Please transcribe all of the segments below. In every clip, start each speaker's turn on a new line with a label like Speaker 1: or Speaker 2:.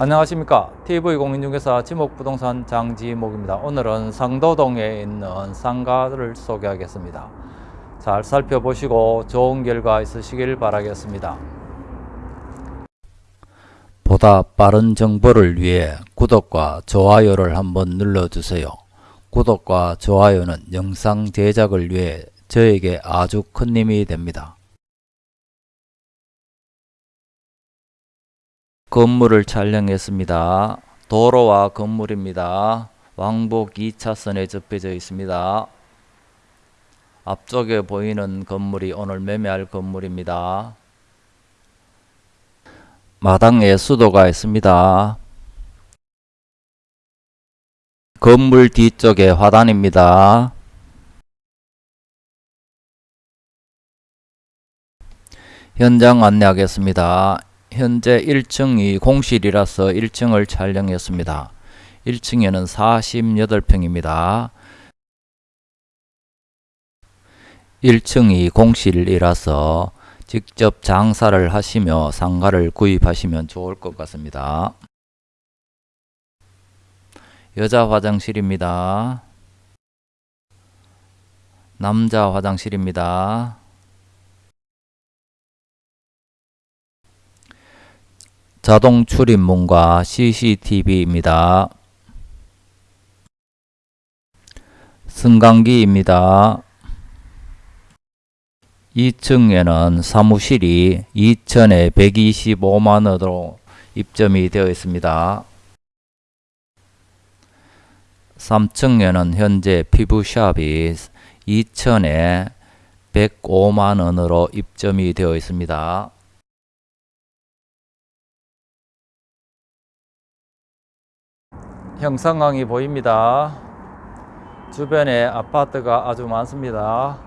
Speaker 1: 안녕하십니까. TV공인중개사 지목부동산 장지목입니다. 오늘은 상도동에 있는 상가를 소개하겠습니다. 잘 살펴보시고 좋은 결과 있으시길 바라겠습니다. 보다 빠른 정보를 위해 구독과 좋아요를 한번 눌러주세요. 구독과 좋아요는 영상 제작을 위해 저에게 아주 큰 힘이 됩니다 건물을 촬영했습니다. 도로와 건물입니다. 왕복 2차선에 접해져 있습니다. 앞쪽에 보이는 건물이 오늘 매매할 건물입니다. 마당에 수도가 있습니다. 건물 뒤쪽에 화단입니다. 현장 안내하겠습니다. 현재 1층이 공실이라서 1층을 촬영했습니다. 1층에는 48평입니다. 1층이 공실이라서 직접 장사를 하시며 상가를 구입하시면 좋을 것 같습니다. 여자 화장실입니다. 남자 화장실입니다. 자동 출입문과 CCTV입니다. 승강기입니다. 2층에는 사무실이 2천에 125만원으로 입점이 되어 있습니다. 3층에는 현재 피부샵이 2천에 105만원으로 입점이 되어 있습니다. 형상강이 보입니다. 주변에 아파트가 아주 많습니다.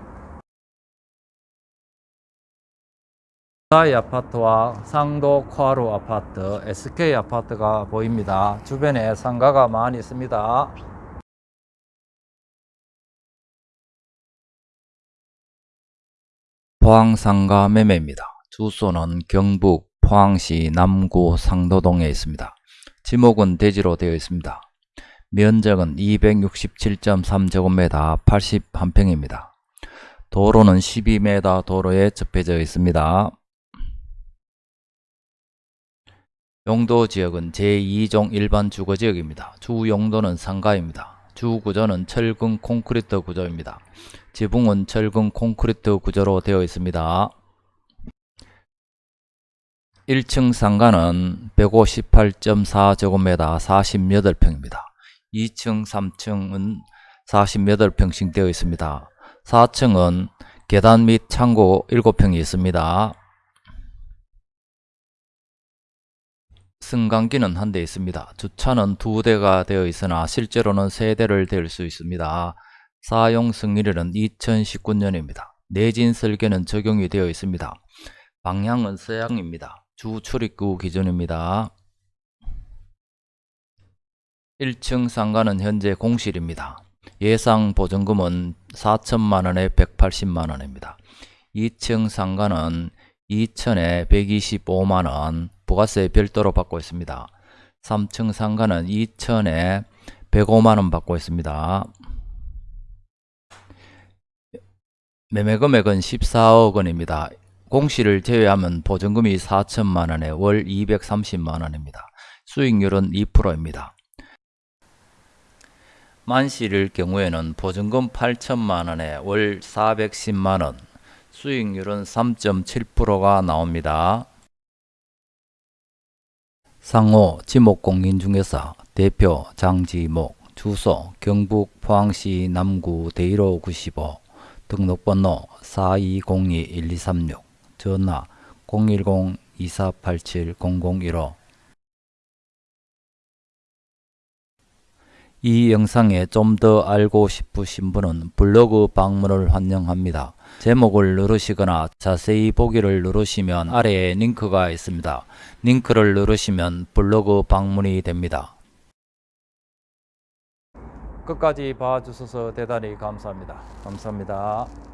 Speaker 1: 사이 아파트와 상도 쿼루 아파트, SK 아파트가 보입니다. 주변에 상가가 많이 있습니다. 포항상가 매매입니다. 주소는 경북 포항시 남구 상도동에 있습니다. 지목은 대지로 되어 있습니다. 면적은 267.3제곱미터 81평입니다. 도로는 12m 도로에 접해져 있습니다. 용도 지역은 제2종 일반 주거지역입니다. 주 용도는 상가입니다. 주 구조는 철근 콘크리트 구조입니다. 지붕은 철근 콘크리트 구조로 되어 있습니다. 1층 상가는 158.4제곱미터 48평입니다. 2층, 3층은 48평씩 되어 있습니다. 4층은 계단 및 창고 7평이 있습니다. 승강기는 한 대 있습니다. 주차는 두 대가 되어 있으나 실제로는 세 대를 댈 수 있습니다. 사용 승일은 2019년입니다. 내진 설계는 적용이 되어 있습니다. 방향은 서양입니다. 주 출입구 기준입니다. 1층 상가는 현재 공실입니다. 예상 보증금은 4천만원에 180만원입니다. 2층 상가는 2천에 125만원 부가세 별도로 받고 있습니다. 3층 상가는 2천에 105만원 받고 있습니다. 매매 금액은 14억 원입니다. 공시를 제외하면 보증금이 4천만원에 월 230만원입니다. 수익률은 2%입니다. 만실일 경우에는 보증금 8천만원에 월 410만원, 수익률은 3.7%가 나옵니다. 상호 지목공인중개사 대표 장지목 주소 경북 포항시 남구 대일호 95 등록번호 4202-1236 전화 010-2487-0015 이 영상에 좀 더 알고 싶으신 분은 블로그 방문을 환영합니다. 제목을 누르시거나 자세히 보기를 누르시면 아래에 링크가 있습니다. 링크를 누르시면 블로그 방문이 됩니다. 끝까지 봐주셔서 대단히 감사합니다. 감사합니다.